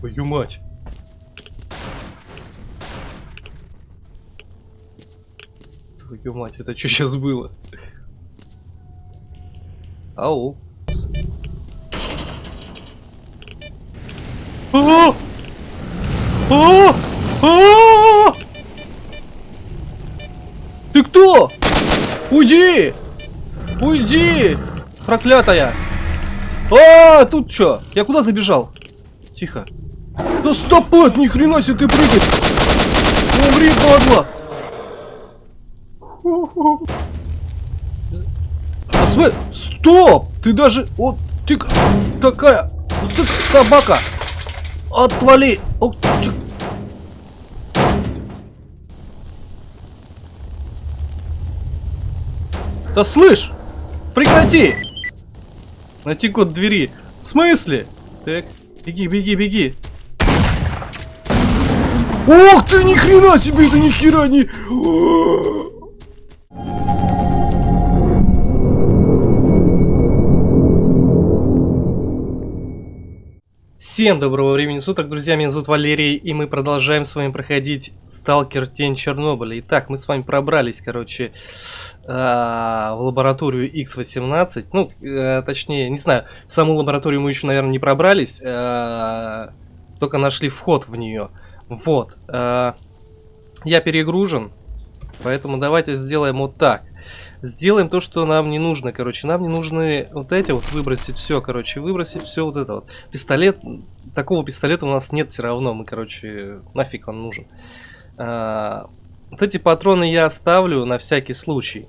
Твою мать. Твою мать, это что сейчас было? Ау. А! А! А! Ты кто? Уйди! Уйди! Проклятая! А, тут что? Я куда забежал? Тихо. Да стопот, ни хрена себе ты прыгать! Умри, падла! А см- Стоп! Ты даже... Вот ты такая... ты Собака! Отвали! О, ты- Да слышь! Прекрати! Найти код двери. В смысле? Так, беги, беги, беги. Ох ты, ни хрена себе, это ни хера не... Всем доброго времени суток, друзья, меня зовут Валерий, и мы продолжаем с вами проходить Сталкер Тень Чернобыля. Итак, мы с вами пробрались, короче, а, в лабораторию X18. Ну, э, точнее, не знаю, в саму лабораторию мы еще, наверное, не пробрались, а, только нашли вход в нее. Вот. а, Я перегружен, поэтому давайте сделаем вот так. Сделаем то, что нам не нужно, короче. Нам не нужны вот эти вот, выбросить все, короче, выбросить все вот это вот. Пистолет, такого пистолета у нас нет все равно, мы, короче, нафиг он нужен. А, вот эти патроны я оставлю на всякий случай.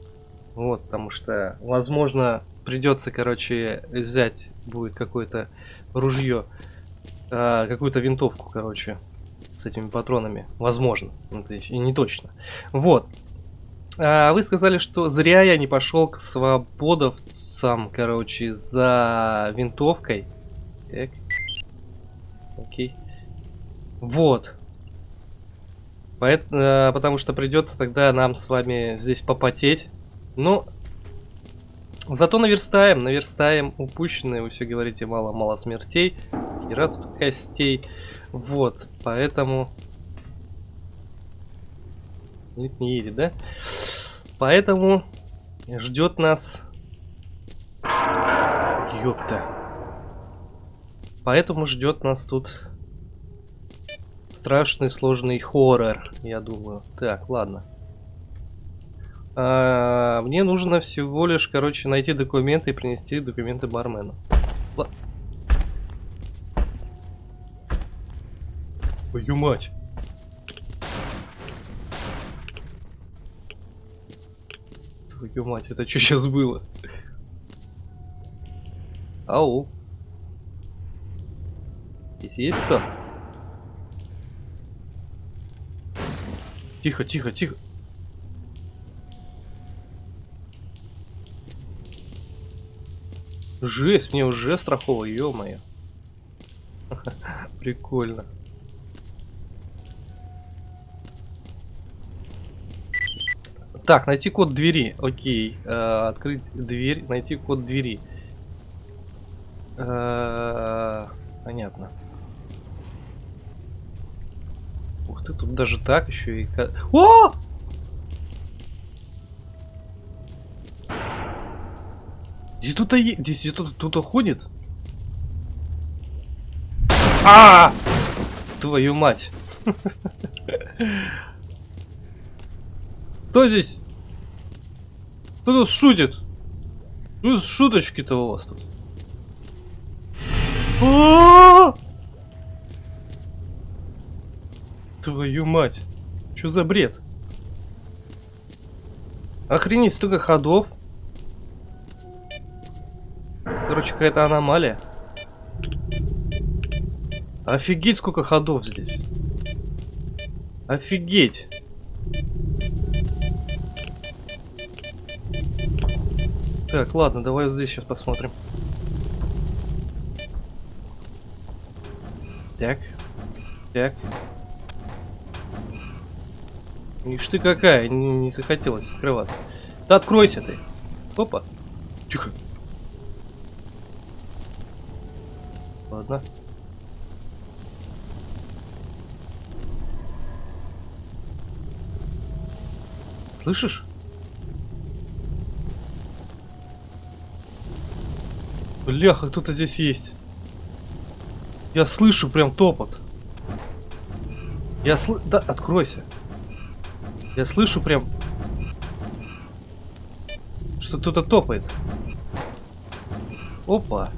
Вот, потому что, возможно, придется, короче, взять будет какое-то ружье, а, какую-то винтовку, короче, с этими патронами. Возможно, это и не точно. Вот. А, вы сказали, что зря я не пошел к свободовцам, короче, за винтовкой. Так. Окей. Вот. Поэт, а, потому что придется тогда нам с вами здесь попотеть. Ну, зато наверстаем, наверстаем упущенные. Вы все говорите, мало-мало смертей. Хера тут костей. Вот, поэтому... Нет, не едет, да? Поэтому ждет нас... Ёпта. Поэтому ждет нас тут страшный сложный хоррор, я думаю. Так, ладно. А, мне нужно всего лишь, короче, найти документы и принести документы бармену. Твою мать. Твою мать, это что сейчас было? Ау. Здесь есть кто? Тихо, тихо, тихо. Жесть, мне уже страхово, ё-моё. Прикольно. Так, найти код двери. Окей. Э, открыть дверь, найти код двери. Э, понятно. Ух ты, тут даже так еще и... О! Здесь кто-то е- здесь кто-то кто-то ходит. А! Твою мать. Кто здесь? Кто тут шутит? Ну, шуточки-то у вас тут. А! Твою мать. Что за бред? Охренеть, столько ходов. Короче, какая-то аномалия. Офигеть, сколько ходов здесь. Офигеть. Так, ладно, давай здесь сейчас посмотрим. Так. Так. Ишь ты какая, не, не захотелось открываться. Да откройся ты. Опа. Тихо. Ладно. Слышишь? Бляха, кто-то здесь есть. Я слышу прям топот. Я слышу... Да, откройся. Я слышу прям... Что кто-то топает. Опа.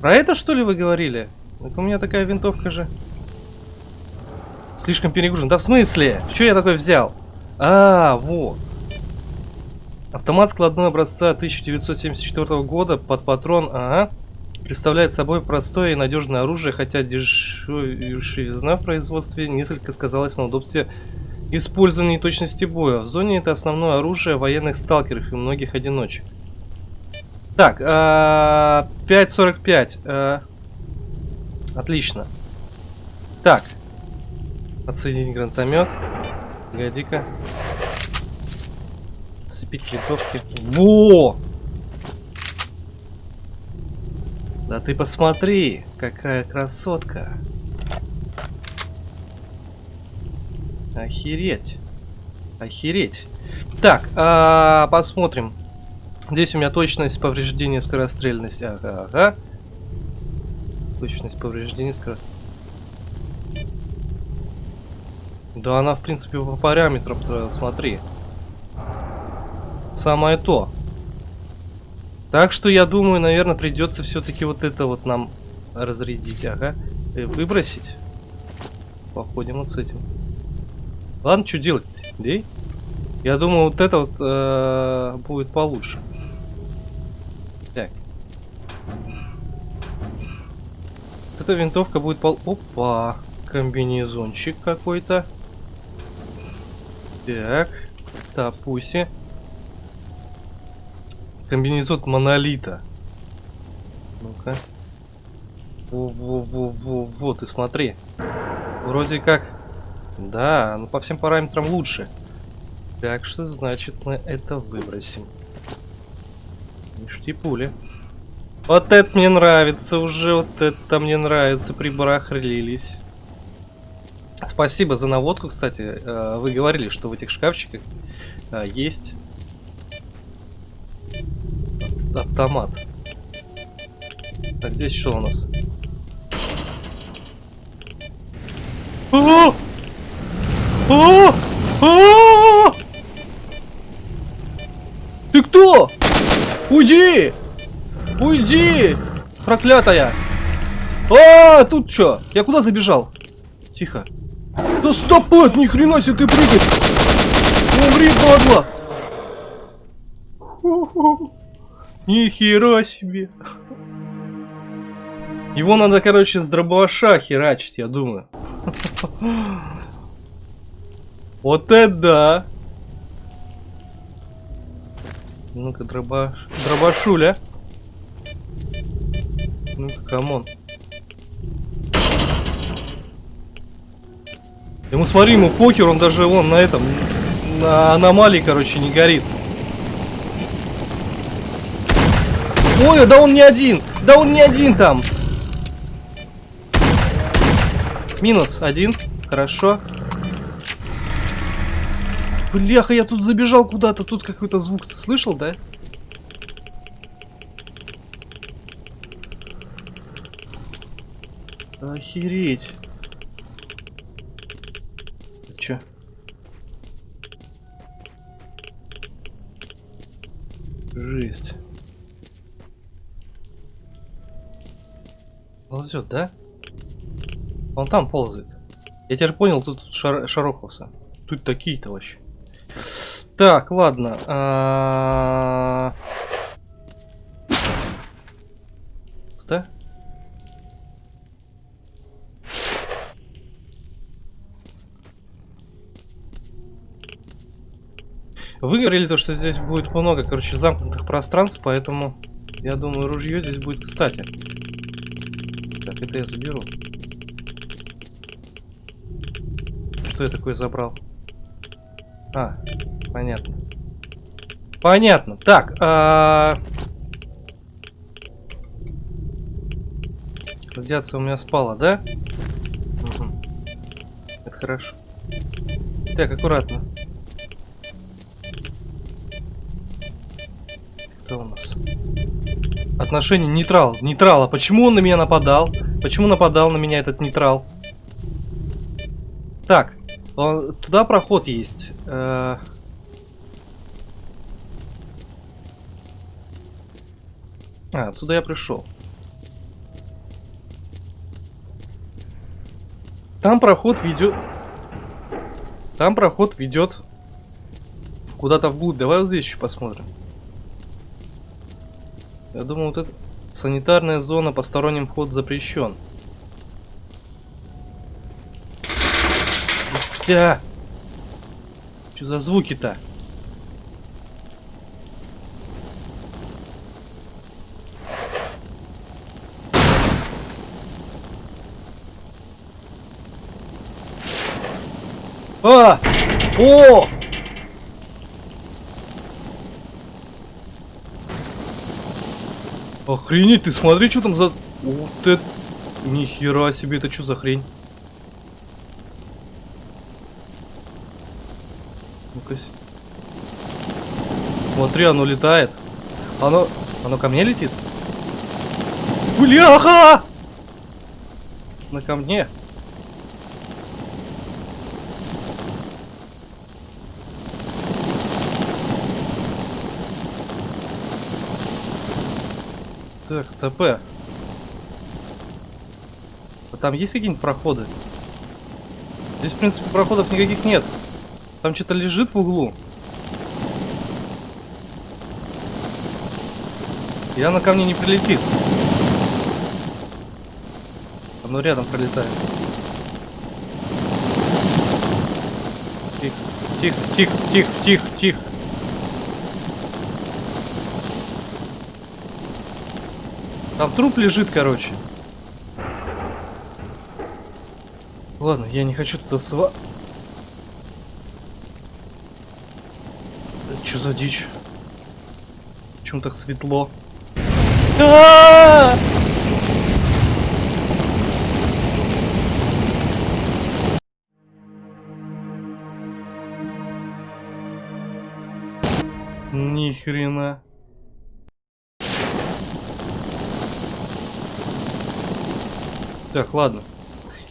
Про это что ли вы говорили? Так у меня такая винтовка же. Слишком перегружен. Да в смысле? Что я такой взял? А, вот. Автомат складной образца 1974 года под патрон, ага, представляет собой простое и надежное оружие, хотя дешевизна в производстве несколько сказалась на удобстве использования и точности боя. В зоне это основное оружие военных сталкеров и многих одиночек. Так, 5.45. А, а, отлично. Так. Отсоединить гранатомет. Погоди-ка. Цепить винтовки. Во! Да ты посмотри, какая красотка. Охереть. Охереть. Так, а, посмотрим. Здесь у меня точность повреждения, скорострельность. Ага, ага. Точность повреждения, скорострельность. Да она, в принципе, по параметрам, смотри. Самое то. Так что я думаю, наверное, придется все-таки вот это вот нам разрядить. Ага. И э, выбросить. Походим вот с этим. Ладно, что делать? Дей? Я думаю, вот это вот э, будет получше. Так. Вот эта винтовка будет пол... Опа! Комбинезончик какой-то. Так. Стопуси. Комбинезон монолита. Ну-ка. Во-во-во-во-во, ты смотри. Вроде как... Да, ну по всем параметрам лучше. Так что, значит, мы это выбросим. Ништяки пули. Вот это мне нравится уже, вот это мне нравится, прибарахлились. Спасибо за наводку, кстати. Э, вы говорили, что в этих шкафчиках э, есть автомат. Так, здесь что у нас? О! О! О! Ты кто? Уйди! Уйди! Проклятая! А, тут что? Я куда забежал? Тихо. Да стопот, ни хрена себе ты прыгать! Умри, падла! Нихера себе. Его надо, короче, с дробаша херачить, я думаю. Вот это да! Ну-ка, дробаш... дробашуля. Ну-ка, come on. Ему смотри, ему покер, он даже вон на этом, на аномалии, короче, не горит. Ой, да он не один! Да он не один там! Минус один. Хорошо. Бляха, я тут забежал куда-то. Тут какой-то звук. Ты слышал, да? Охереть. Чё? Жесть. Ползет, да? Он там ползает. Я теперь понял, тут шар шарохался. Тут такие-то вообще. Так, ладно. А... Да? Вы говорили то, что здесь будет много, короче, замкнутых пространств, поэтому я думаю, ружье здесь будет кстати. Так, это я заберу. Что я такое забрал? А, понятно. Понятно. Так, а... Радиация у меня спала, да? Угу. Это хорошо. Так, аккуратно. Кто у нас? Отношение нейтрал. Нейтрал. А почему он на меня нападал? Почему нападал на меня этот нейтрал? Так. Он, туда проход есть. Э А, отсюда я пришел. Там проход ведет... Там проход ведет куда-то вглубь. Давай вот здесь еще посмотрим. Я думаю, вот эта санитарная зона, посторонним вход запрещен. Да. Что за звуки-то? А! О! Охренеть, ты смотри, что там за... Вот это... Нихера себе, это что за хрень? Ну-ка. Смотри, оно летает. Оно... Оно ко мне летит? Бляха! На ко мне. Так, стопе. А там есть какие-нибудь проходы? Здесь, в принципе, проходов никаких нет. Там что-то лежит в углу. И оно ко мне не прилетит. Оно рядом пролетает. Тихо, тихо, тихо, тихо, тихо, тихо. Там труп лежит, короче. Ладно, я не хочу туда сва... Что за дичь? Почему так светло? А -а -а! Так, ладно.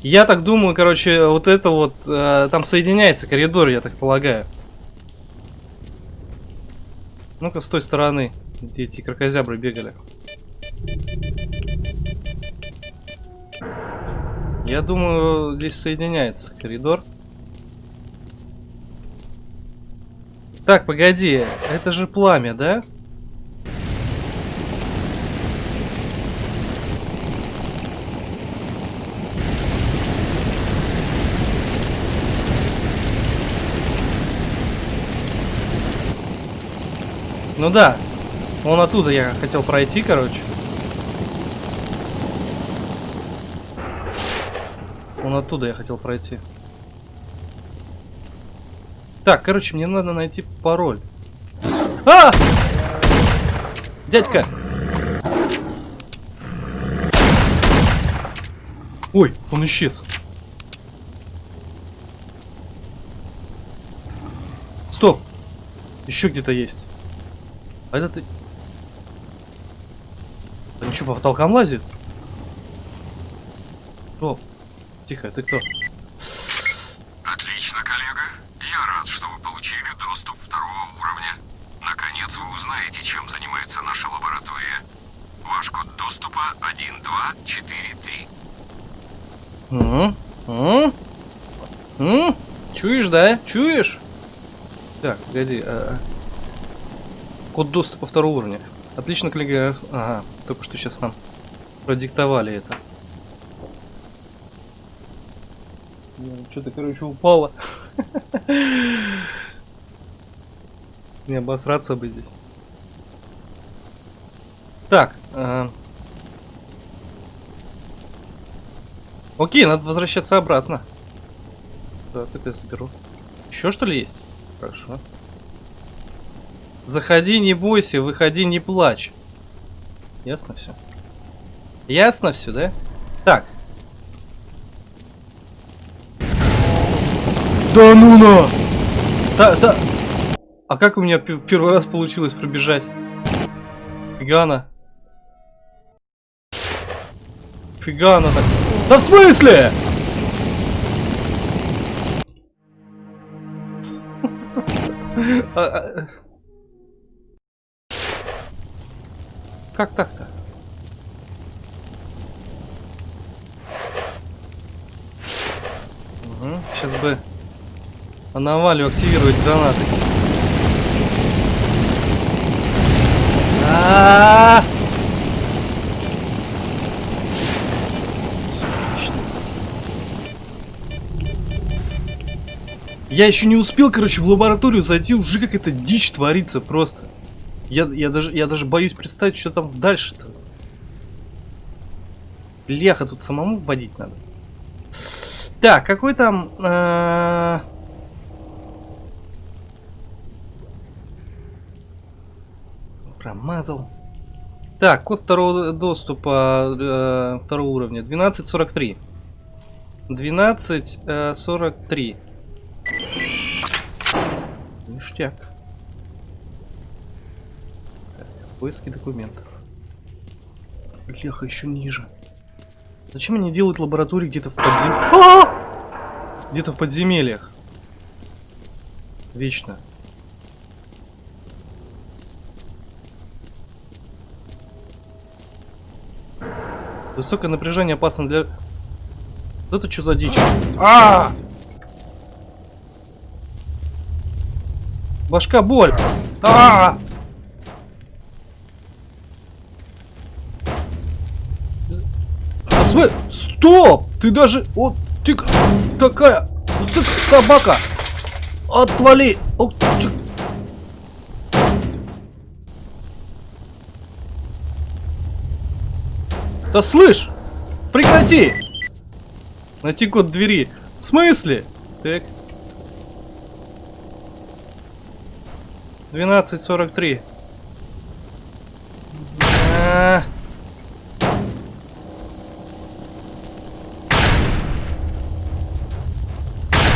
Я так думаю, короче, вот это вот, э, там соединяется коридор, я так полагаю. Ну-ка, с той стороны, где эти крокозябры бегали. Я думаю, здесь соединяется коридор. Так, погоди, это же пламя, да? Ну да. Вон оттуда я хотел пройти, короче. Вон оттуда я хотел пройти. Так, короче, мне надо найти пароль. А! Дядька! Ой, он исчез. Стоп! Еще где-то есть. А это ты... Он что, по потолкам лазит? Кто? Тихо, ты кто? Отлично, коллега. Я рад, что вы получили доступ второго уровня. Наконец вы узнаете, чем занимается наша лаборатория. Ваш код доступа 1243. Угу. Угу. Угу. Чуешь, да? Чуешь? Так, погоди. А... Код доступа второго уровня. Отлично, коллега. Ага, только что сейчас нам продиктовали это. Что-то, короче, упало. Не обосраться бы здесь. Так. Э... Окей, надо возвращаться обратно. Так, это я соберу. Еще что ли есть? Хорошо. Заходи, не бойся, выходи, не плачь. Ясно все? Ясно все, да? Так. Да ну на! Да, да. А как у меня первый раз получилось пробежать? Фига она. Фига она так. Да в смысле? А, а, Как так-то? Угу, сейчас бы аномалию активировать гранаты. А-а-а! Отлично. Я еще не успел, короче, в лабораторию зайти, уже какая-то дичь творится просто. Я, я, даже, я даже боюсь представить, что там дальше-то. Леха тут самому водить надо. Так, какой там... э, Промазал. Так, код второго доступа э, второго уровня. 1243. 1243. Ништяк. Так, поиски документов. Леха еще ниже. Зачем они делают лаборатории где-то в подземельях? Где-то в подземельях. Вечно. Высокое напряжение опасно для... Вот это что за дичь? А! Башка боль! А! А Стоп! Ты даже... Вот ты к- такая... ты к- собака! Отвали! О, ты- Да слышь! Прекрати! Найти код двери. В смысле? Так. 12.43. А.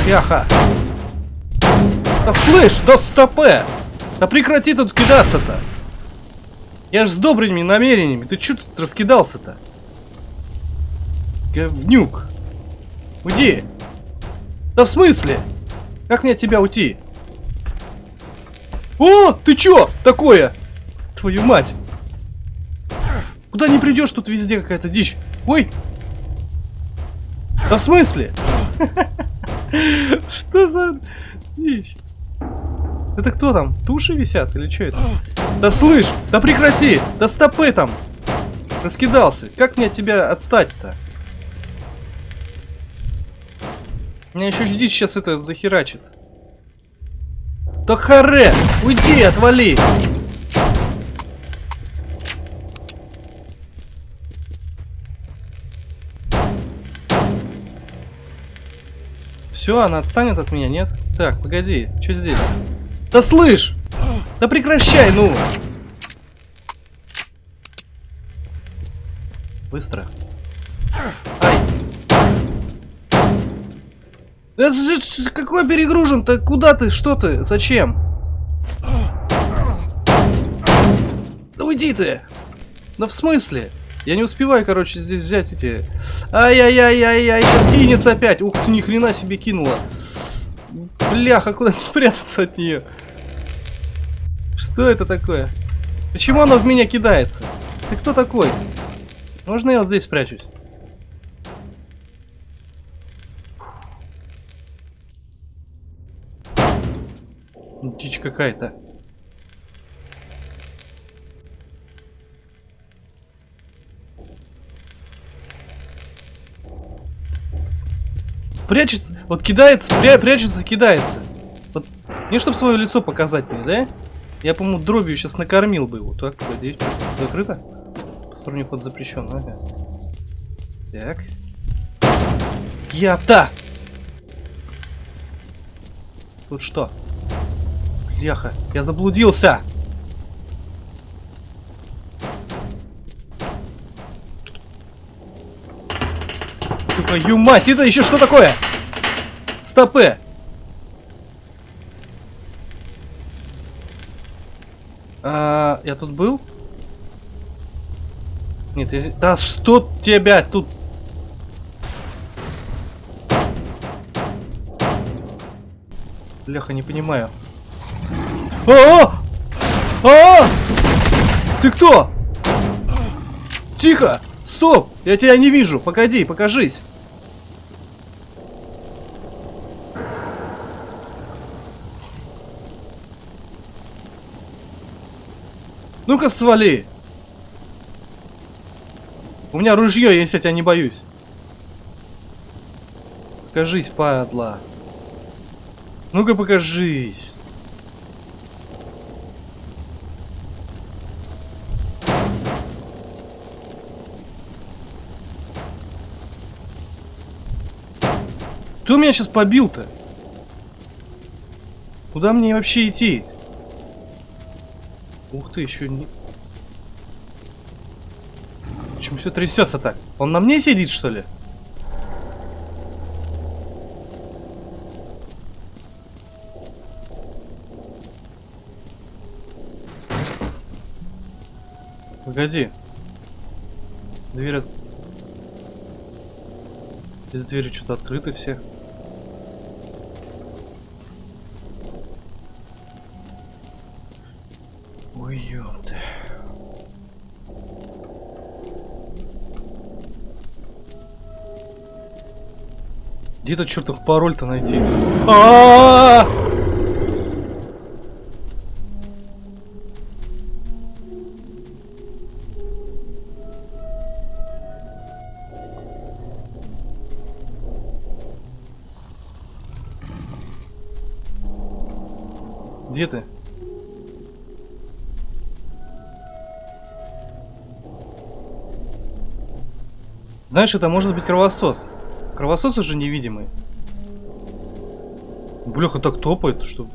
Яха. Да слышь, да стопе! Да прекрати тут кидаться-то! Я ж с добрыми намерениями. Ты чё тут раскидался-то? Говнюк. Уйди. Да в смысле? Как мне от тебя уйти? О, ты чё такое? Твою мать. Куда не придешь, тут везде какая-то дичь. Ой. Да в смысле? Что за дичь? Это кто там? Туши висят или что это? Да слышь, да прекрати! Да стопы там! Раскидался. Как мне от тебя отстать-то? Меня еще дичь сейчас это захерачит. Да харе! Уйди, отвали! Все, она отстанет от меня, нет? Так, погоди, что здесь? Да слышь! Да прекращай, ну! Быстро. Ай! Ж- какой перегружен-то? Куда ты? Что ты? Зачем? Да уйди ты! Да в смысле? Я не успеваю, короче, здесь взять эти... Ай-яй-яй-яй-яй, кинется опять. Ух ты, ни хрена себе кинула. Бляха, куда спрятаться от нее? Что это такое? Почему она в меня кидается? Ты кто такой? Можно я вот здесь спрячусь? Дичь какая-то. Прячется, вот кидается, пря- прячется, кидается. Вот, не чтобы свое лицо показать мне, да? Я, по-моему, дробью сейчас накормил бы его. Так, что, закрыто? Посторонний ход запрещен, ага. Так. Я-то! Тут что? Бляха, я заблудился! Твою мать, это еще что такое? Стопы! А, я тут был? Нет, я... Да что тебя тут? Леха, не понимаю. О! -о! О! -о! Ты кто? Тихо! Стоп! Я тебя не вижу! Погоди, покажись! Ну-ка свали! У меня ружье, есть, я тебя не боюсь. Покажись, падла. Ну-ка покажись. Кто меня сейчас побил-то? Куда мне вообще идти? Ух ты, еще не... Почему все трясется так? Он на мне сидит, что ли? Погоди. Дверь... Здесь двери что-то открыты все. Где этот чертов пароль-то найти? А-а-а! Где ты? Знаешь, это может быть кровосос. Кровосос уже невидимый. Бляха так топает, что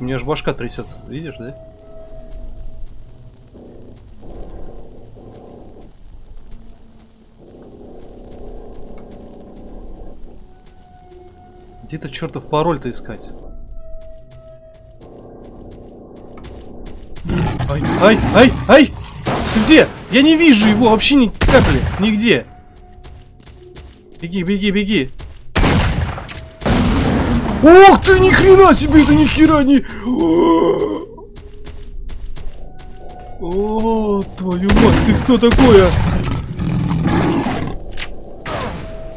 у меня аж башка трясется. Видишь, да? Где-то чертов пароль-то искать. Ай, ай, ай, ай! Ты где? Я не вижу его вообще ни капли, нигде. Беги, беги, беги. Ох ты, ни хрена себе, это ни хера не... О, твою мать, ты кто такой, а?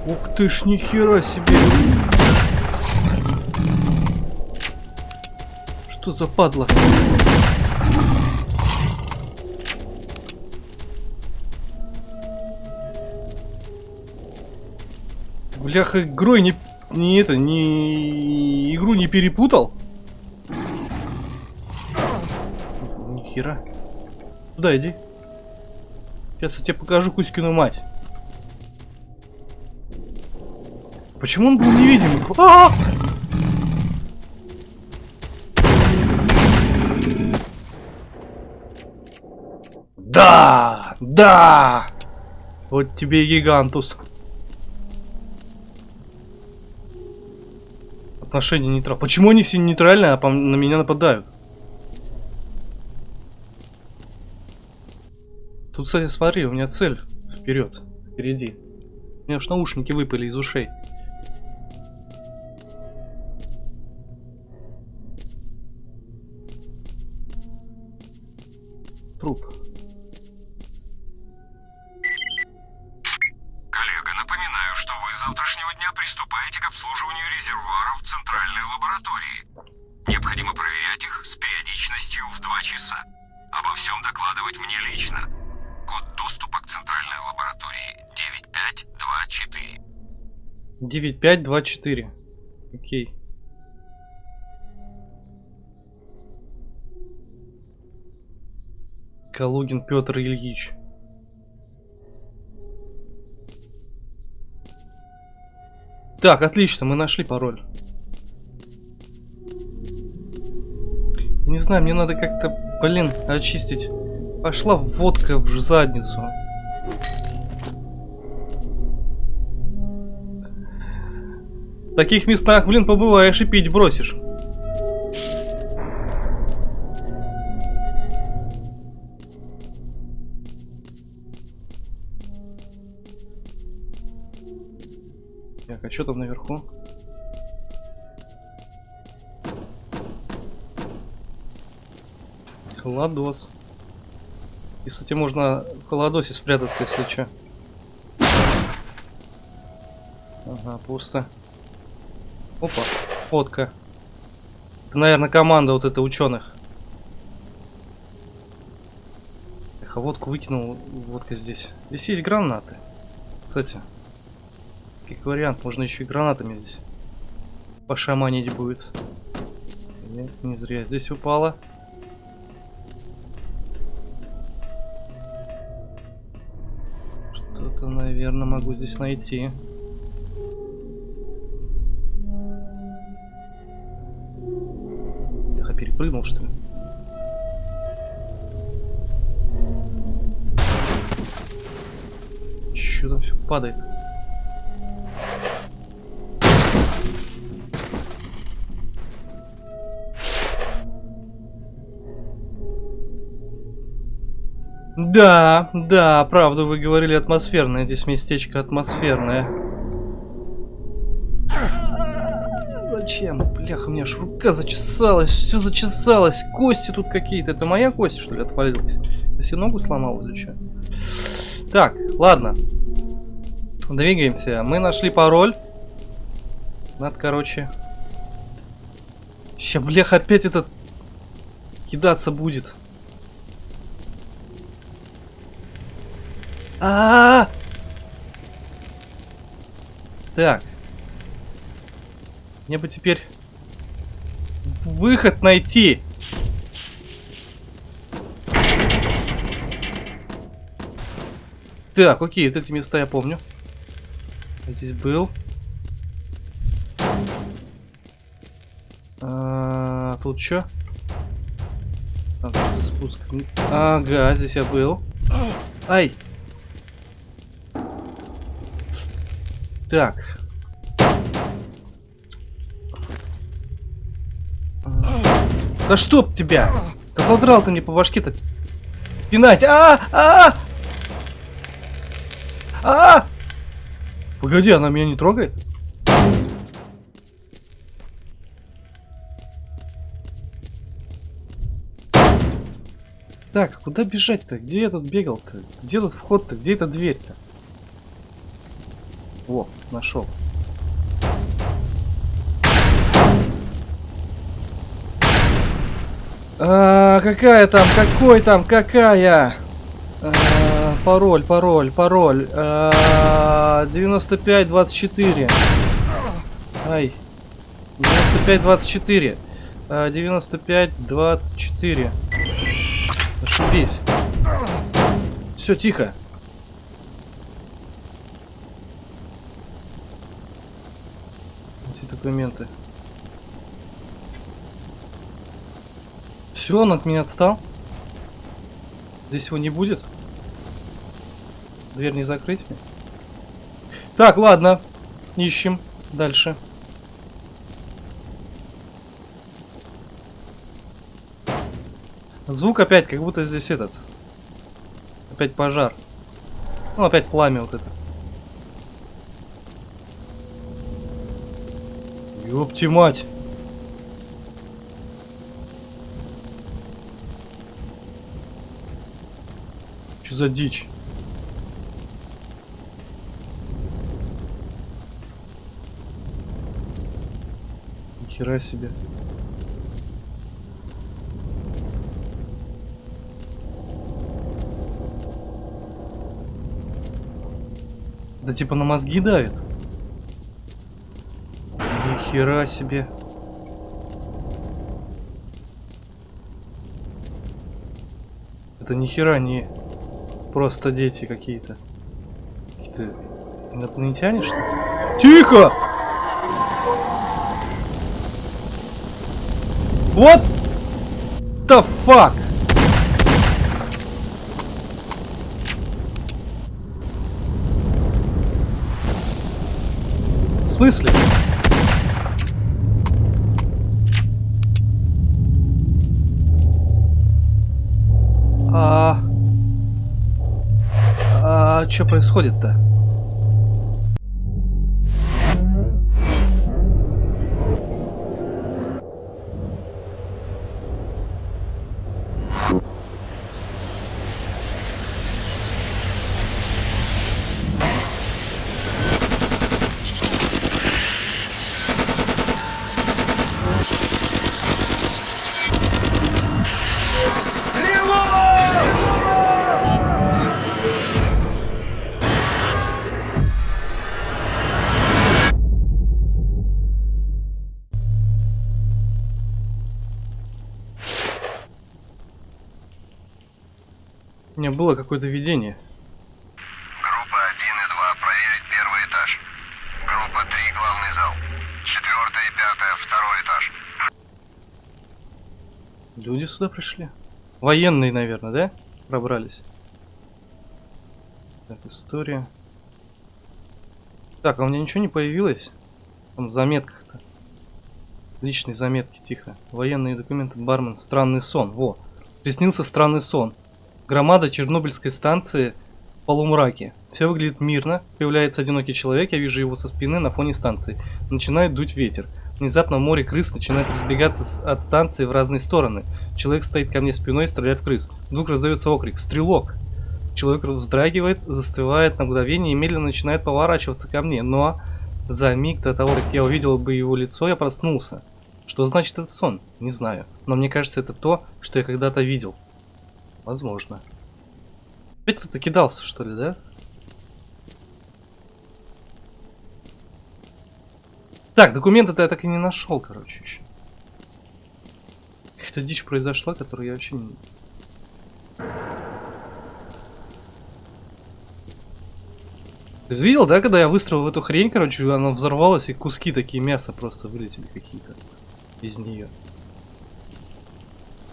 Ух ты ж, ни хера себе. Что за падла? Бляха, игрой не, не это, не игру не перепутал? Ни хера. Туда иди. Сейчас я тебе покажу Кузькину мать. Почему он был невидимый? А! Да! Да! Вот тебе гигантус. Отношения нейтрал. Почему они все нейтральные, а на меня нападают? Тут, кстати, смотри, у меня цель вперед, впереди. У меня аж наушники выпали из ушей. Труп. Коллега, напоминаю, что вы с завтрашнего дня приступаете к обслуживанию резервуаров 9524. Окей. Калугин Петр Ильич. Так, отлично, мы нашли пароль. Не знаю, мне надо как-то, блин, очистить. Пошла водка в задницу. таких местах, блин, побываешь и пить бросишь. Так, а что там наверху? Холодос. И, кстати, можно в холодосе спрятаться, если что. Ага, пусто. Опа, фотка. Это, наверное, команда вот эта ученых. Эх, а водку выкинул, водка здесь. Здесь есть гранаты. Кстати, как вариант, можно еще и гранатами здесь пошаманить будет. Нет, не зря здесь упала. Что-то, наверное, могу здесь найти. Ли? Что там все падает? Да, да, правда, вы говорили атмосферное. Здесь местечко атмосферное. У меня аж рука зачесалась, все зачесалось. Кости тут какие-то. Это моя кость, что ли, отвалилась? Я себе ногу сломал или что? Так, ладно. Двигаемся. Мы нашли пароль. Надо, короче... Сейчас, блях, опять этот кидаться будет. А, -а, а Так. Мне бы теперь выход найти. Так, окей, вот эти места я помню. Я здесь был. А, тут что? Спуск. Ага, здесь я был. Ай! Так. Да чтоб тебя! Да задрал ты мне по башке-то пинать! А, а, а, а! Погоди, она меня не трогает? Так, куда бежать-то? Где я тут бегал-то? Где тут вход-то? Где эта дверь-то? Во, нашел. А, какая там? Какой там? Какая? А, пароль, пароль, пароль. А, 9524. Ай. 9524. А, 9524. Ошибись. Все, тихо. документы. Все, он от меня отстал. Здесь его не будет. Дверь не закрыть. Так, ладно. Ищем дальше. Звук опять, как будто здесь этот. Опять пожар. Ну, опять пламя вот это. Ёпти мать! Что за дичь? Нихера себе. Да типа на мозги давит. Хера себе. Это ни хера не просто дети какие-то. Какие-то инопланетяне, что ли? Тихо! Вот the fuck? В смысле? Что происходит-то? У меня было какое-то видение. Группа 1 и 2 проверить первый этаж. Группа 3 главный зал. Четвертая и пятая второй этаж. Люди сюда пришли. Военные, наверное, да? Пробрались. Так, история. Так, а у меня ничего не появилось? Там в заметках-то. Личные заметки, тихо. Военные документы, бармен, странный сон. Во, приснился странный сон. Громада Чернобыльской станции в полумраке. Все выглядит мирно. Появляется одинокий человек, я вижу его со спины на фоне станции. Начинает дуть ветер. Внезапно море крыс начинает разбегаться от станции в разные стороны. Человек стоит ко мне спиной и стреляет в крыс. Вдруг раздается окрик «Стрелок!». Человек вздрагивает, застывает на мгновение и медленно начинает поворачиваться ко мне. Но за миг до того, как я увидел бы его лицо, я проснулся. Что значит этот сон? Не знаю. Но мне кажется, это то, что я когда-то видел. Возможно. Опять кто-то кидался, что ли, да? Так, документы-то я так и не нашел, короче, еще. Какая-то дичь произошла, которую я вообще не... Ты видел, да, когда я выстрелил в эту хрень, короче, она взорвалась, и куски такие мяса просто вылетели какие-то из нее.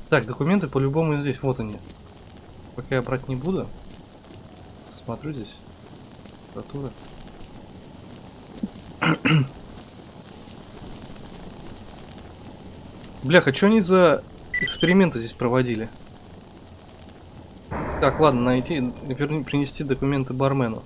Так, документы по-любому здесь, вот они. Пока я брать не буду. Смотрю здесь. Прокуратура. Бляха, что они за эксперименты здесь проводили? Так, ладно, найти, верни, принести документы бармену.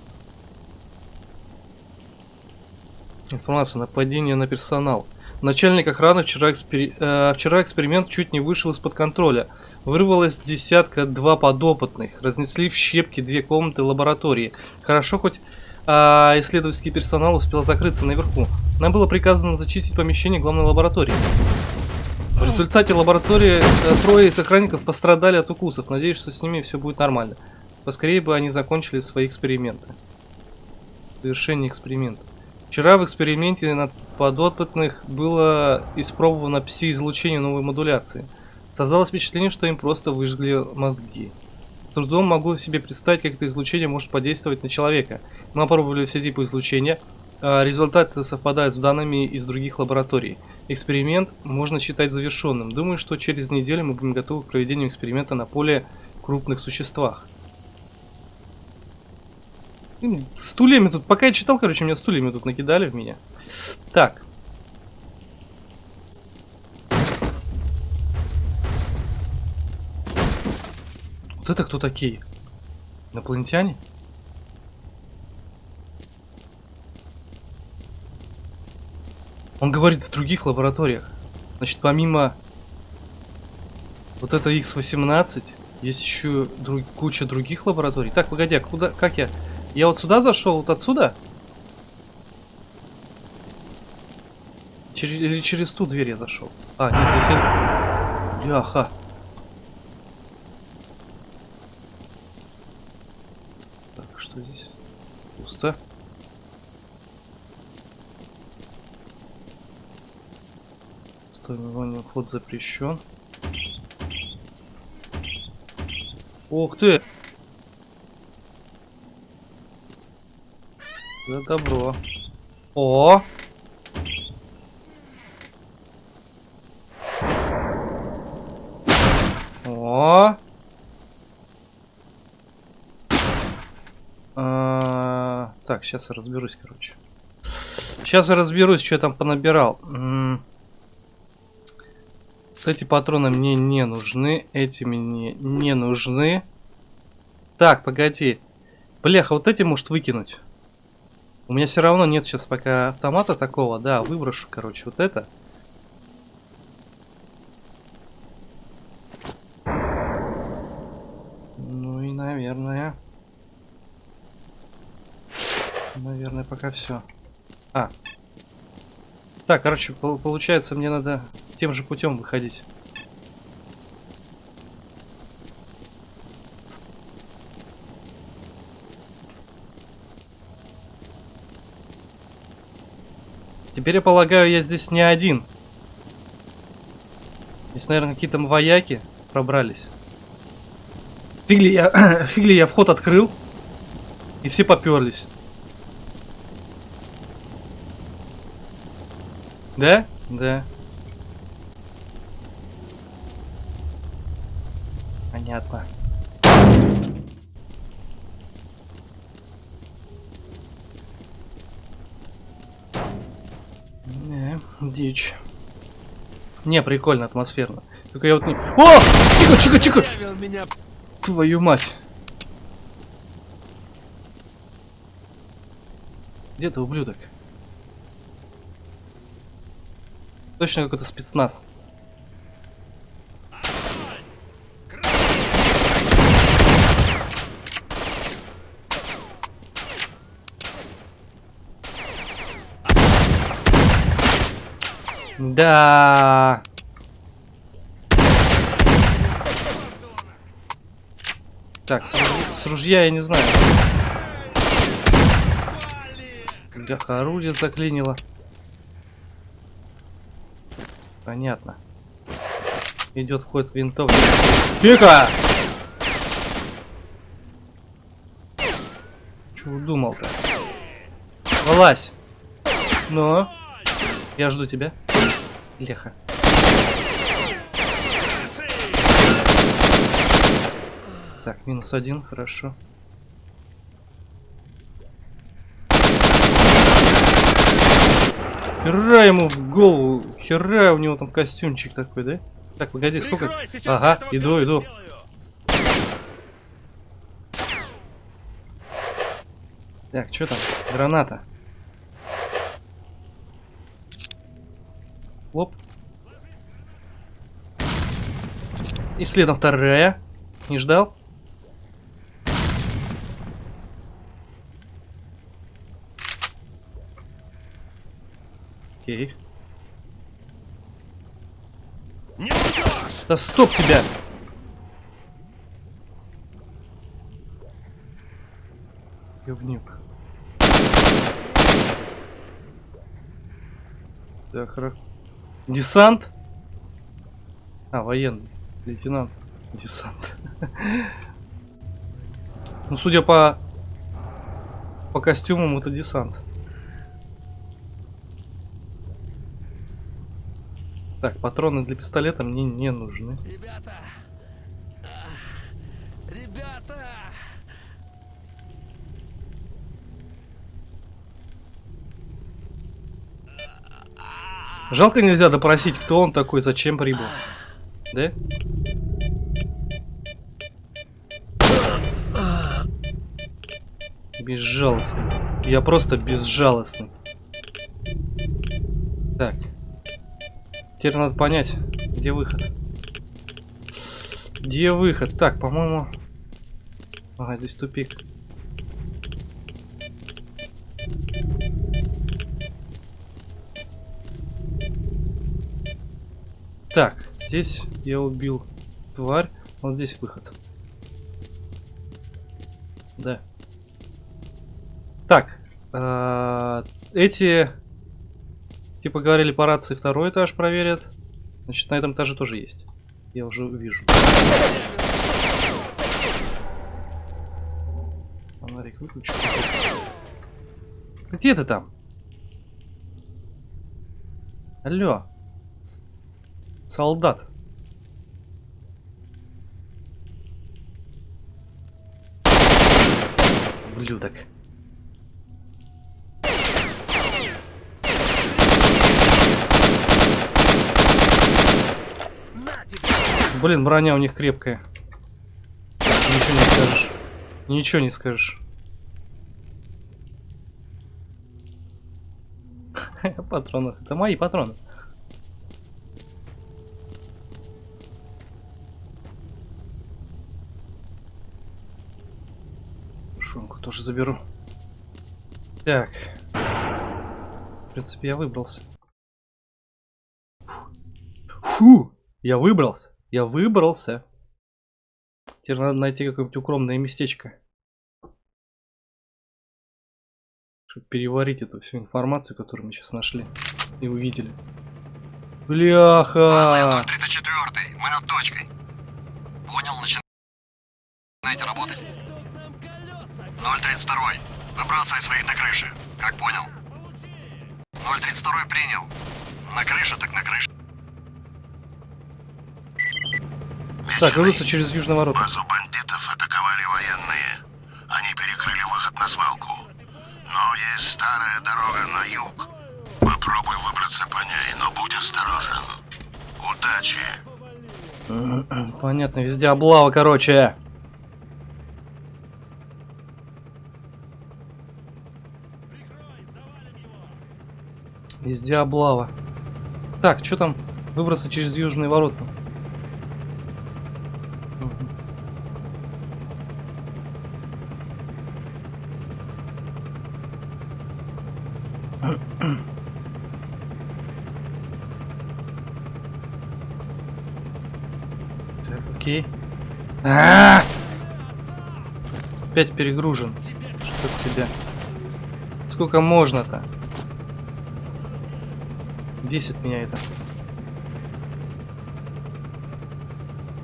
Информация. Нападение на персонал. Начальник охраны вчера, экспери- э, вчера эксперимент чуть не вышел из-под контроля. Вырвалось десятка два подопытных. Разнесли в щепки две комнаты лаборатории. Хорошо, хоть а, исследовательский персонал успел закрыться наверху. Нам было приказано зачистить помещение главной лаборатории. В результате лаборатории э, трое из охранников пострадали от укусов. Надеюсь, что с ними все будет нормально. Поскорее бы они закончили свои эксперименты. Завершение эксперимента. Вчера в эксперименте над подопытных было испробовано пси-излучение новой модуляции. Создалось впечатление, что им просто выжгли мозги. С трудом могу себе представить, как это излучение может подействовать на человека. Мы опробовали все типы излучения. а Результаты совпадают с данными из других лабораторий. Эксперимент можно считать завершенным. Думаю, что через неделю мы будем готовы к проведению эксперимента на более крупных существах. Стульями тут, пока я читал, короче, меня стульями тут накидали в меня. Так. Вот это кто такие? Инопланетяне? Он говорит в других лабораториях. Значит, помимо вот это X18, есть еще друг- куча других лабораторий. Так, погоди, а куда, как я? Я вот сюда зашел, вот отсюда? Через, или через ту дверь я зашел? А, нет, здесь я... Бляха. Так, что здесь? Пусто. Стой, название вход запрещен. Ух ты! За добро. О! О! А, Так, сейчас я разберусь, короче. Сейчас я разберусь, что я там понабирал. Эти патроны мне не нужны, эти мне не нужны. Так, погоди. Бляха, вот эти может выкинуть. У меня все равно нет сейчас пока автомата такого. Да, выброшу, короче, вот это. Ну и, наверное... Наверное, пока все. А. Так, короче, пол- получается, мне надо тем же путем выходить. Теперь я полагаю, я здесь не один. Здесь, наверное, какие-то вояки пробрались. Фигли я, фигли я вход открыл. И все поперлись. Да? Да. Дичь. Не, прикольно, атмосферно. Только я вот не... О! Тихо, тихо, тихо! Твою мать. Где ты, ублюдок? Точно какой-то спецназ. Да. Так, с, руж- с ружья я не знаю. Бляха, орудие заклинило. Понятно. Идет вход винтовки. Тихо! Чего думал-то? Вылазь! Ну? Я жду тебя. Леха. Так, минус один, хорошо. Хера ему в голову, хера у него там костюмчик такой, да? Так, погоди, сколько? Ага, иду, иду. сделаю. Так, что там? Граната. Лоп. И следом вторая. Не ждал? Окей. Да стоп тебя! Говнюк. Так, хорошо. Десант? А, военный. Лейтенант. Десант. Ну, судя по... По костюмам, это десант. Так, патроны для пистолета мне не нужны. Ребята! А, Ребята! Жалко нельзя допросить, кто он такой, зачем прибыл. Да? Безжалостный. Я просто безжалостный. Так. Теперь надо понять, где выход. Где выход? Так, по-моему... Ага, здесь тупик. Так, здесь я убил тварь. Вот здесь выход. Да. Так. а, эти... Типа говорили по рации второй этаж проверят. Значит, на этом этаже тоже есть. Я уже вижу. Фонарик выключу. Где ты там? Алло. Солдат. Блюдок. Блин, броня у них крепкая. Ничего не скажешь. Ничего не скажешь. Патроны. Это мои патроны. Тоже заберу. Так. В принципе, я выбрался. Фу! Я выбрался. Я выбрался. Теперь надо найти какое-нибудь укромное местечко. Чтобы переварить эту всю информацию, которую мы сейчас нашли и увидели. Бляха! База 034, мы над точкой. Понял, начинаем. Знаете работать? 032. Выбрасывай своих на крыше. Как понял? 032 принял. На крыше так на крыше. Так, выбраться через южный ворота. Базу бандитов атаковали военные. Они перекрыли выход на свалку. Но есть старая дорога на юг. Попробуй выбраться по ней, но будь осторожен. Удачи. Понятно, везде облава, короче. Везде облава. Так, что там? Выбраться через южные ворота. Так, окей. А! Опять перегружен. Что тебя? Сколько можно-то? Бесит меня это.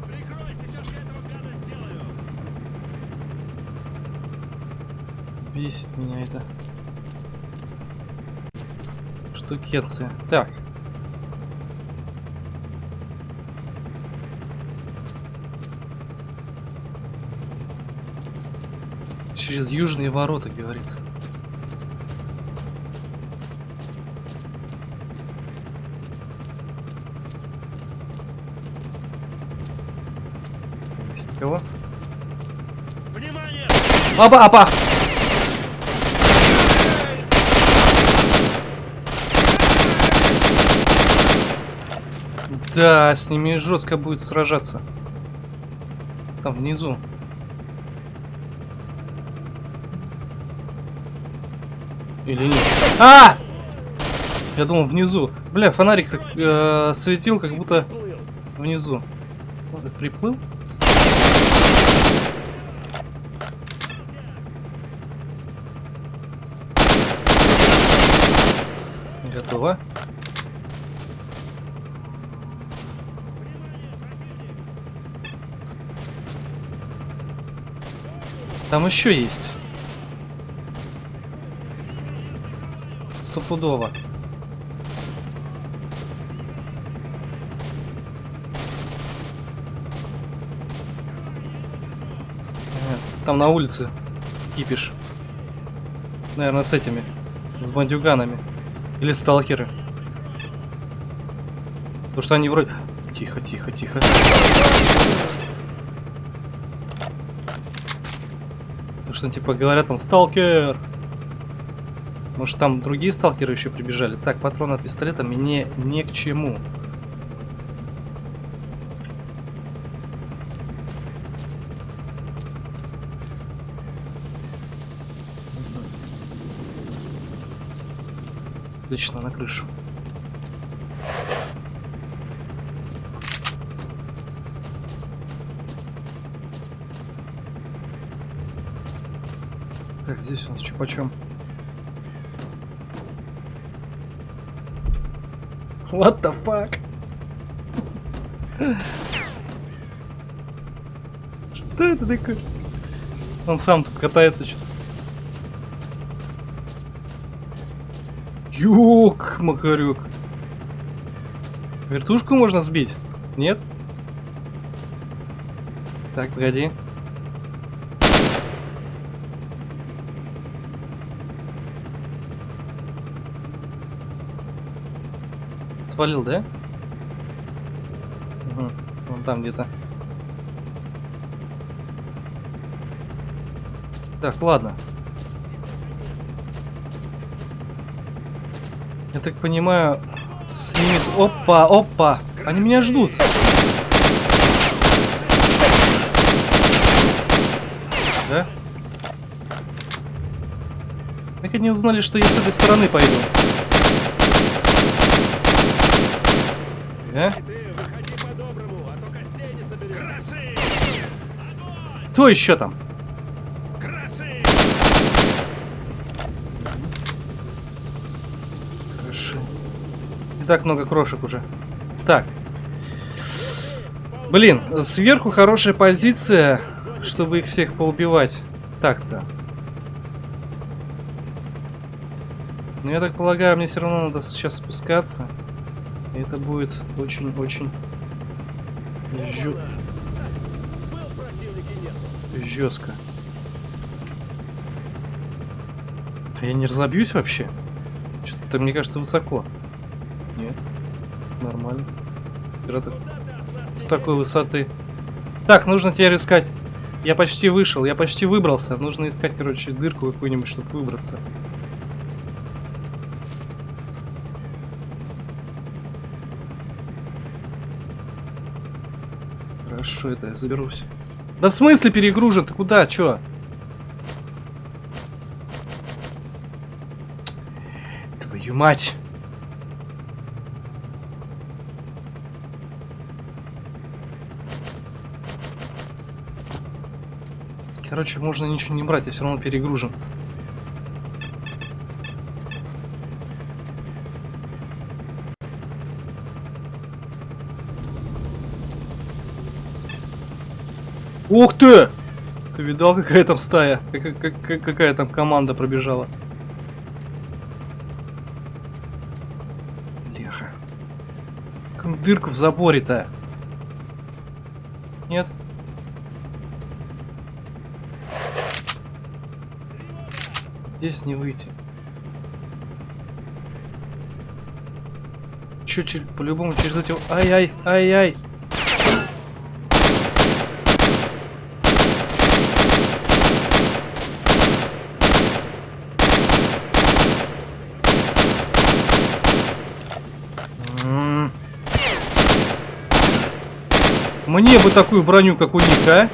Прикрой, сейчас я этого гада сделаю. Бесит меня это. Штукенция. Так. Через южные ворота, говорит. Здесь Никого? Внимание! Опа, опа! Да, с ними жестко будет сражаться. Там внизу. Или нет? А! Я думал внизу. Бля, фонарик так э, светил, как будто внизу. Вот приплыл. Готово. Там еще есть. Стопудово. Э, Там на улице кипиш. Наверное, с этими. С бандюганами. Или сталкеры. Потому что они вроде... Тихо, тихо, тихо. Потому что типа говорят там сталкер. Может там другие сталкеры еще прибежали. Так, патрон от пистолета мне не к чему. Отлично, на крышу. Так, здесь у нас что почем? What the fuck? Что это такое? Он сам тут катается что-то. Ёк, Макарюк. Вертушку можно сбить? Нет? Так, погоди. Свалил, да? Угу. Вон там где-то. Так, ладно. Я так понимаю, с ними... Опа, опа! Они меня ждут. Да? Как они узнали, что я с этой стороны пойду? Да? Красы! Кто еще там? Красы! Хорошо. Не так много крошек уже. Так. Блин, сверху хорошая позиция. чтобы их всех поубивать. Так-то. Но я так полагаю, мне все равно надо сейчас спускаться. И это будет очень-очень жё... жестко. А я не разобьюсь вообще? Что-то, мне кажется, высоко. Нет. Нормально. Пираты с такой высоты. Так, нужно теперь искать. Я почти вышел, я почти выбрался. Нужно искать, короче, дырку какую-нибудь, чтобы выбраться. Хорошо, это я заберусь. Да в смысле перегружен? Ты куда? Чё? Твою мать! Короче, можно ничего не брать, я все равно перегружен. Ух ты! Ты видал, какая там стая? Как, как- как- какая там команда пробежала? Леха. Дырку в заборе-то? Нет? Здесь не выйти. Чё, чё, по-любому через эти... Ай-ай, ай-ай! Мне бы такую броню, как у них, а?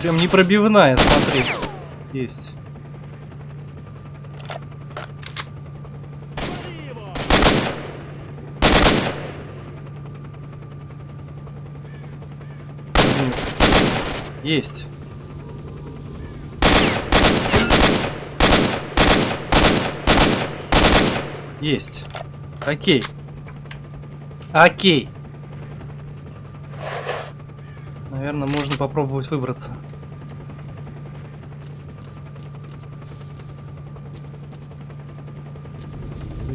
Прям непробивная, смотри. Есть. Есть. Есть. Окей. Окей. Наверное, можно попробовать выбраться.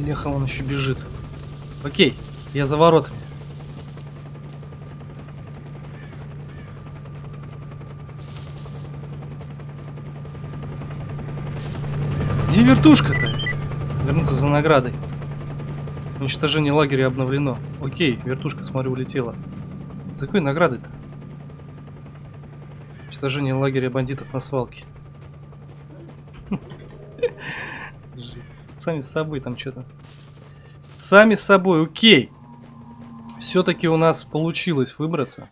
Леха, он еще бежит. Окей, я за воротами. Где вертушка-то? Вернуться за наградой. Уничтожение лагеря обновлено. Окей, вертушка, смотрю, улетела. За какой наградой-то? Уничтожение лагеря бандитов на свалке. Сами с собой там что-то. Сами с собой, окей. Все-таки у нас получилось выбраться.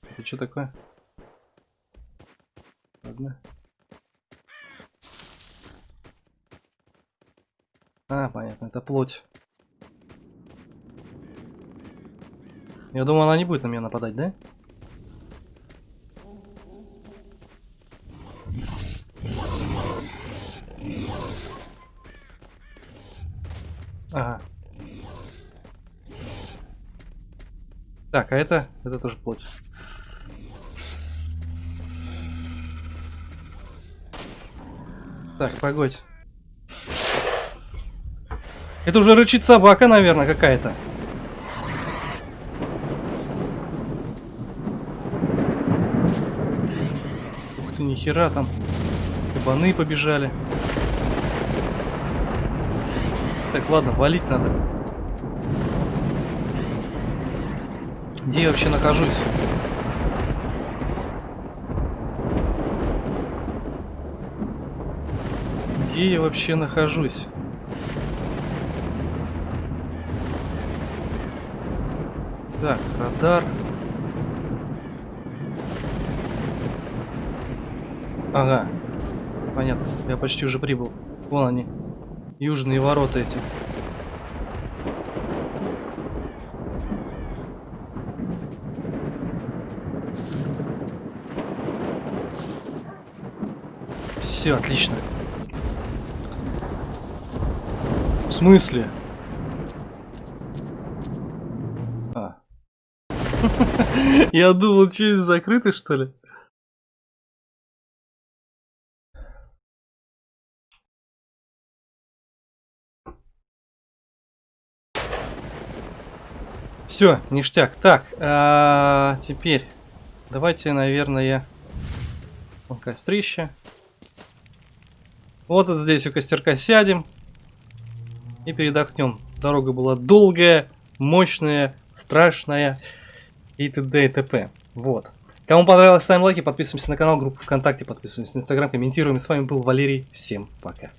Это что такое? Ладно. А, понятно, это плоть. Я думаю, она не будет на меня нападать, да? Ага. Так, а это, это тоже плоть. Так, погодь. Это уже рычит собака, наверное, какая-то. Ух ты, нихера там. Кабаны побежали. Так, ладно, валить надо. Где я вообще нахожусь? Где я вообще нахожусь? Так, радар. Ага. Понятно. Я почти уже прибыл. Вон они. Южные ворота эти. Все, отлично. В смысле? А. Я думал, через закрыто, что ли? Все, ништяк. Так, а, теперь давайте, наверное, вон кострище. Вот здесь у костерка сядем и передохнем. Дорога была долгая, мощная, страшная и т.д. и т.п. Вот. Кому понравилось, ставим лайки, подписываемся на канал, группу ВКонтакте, подписываемся на Инстаграм, комментируем. С вами был Валерий. Всем пока.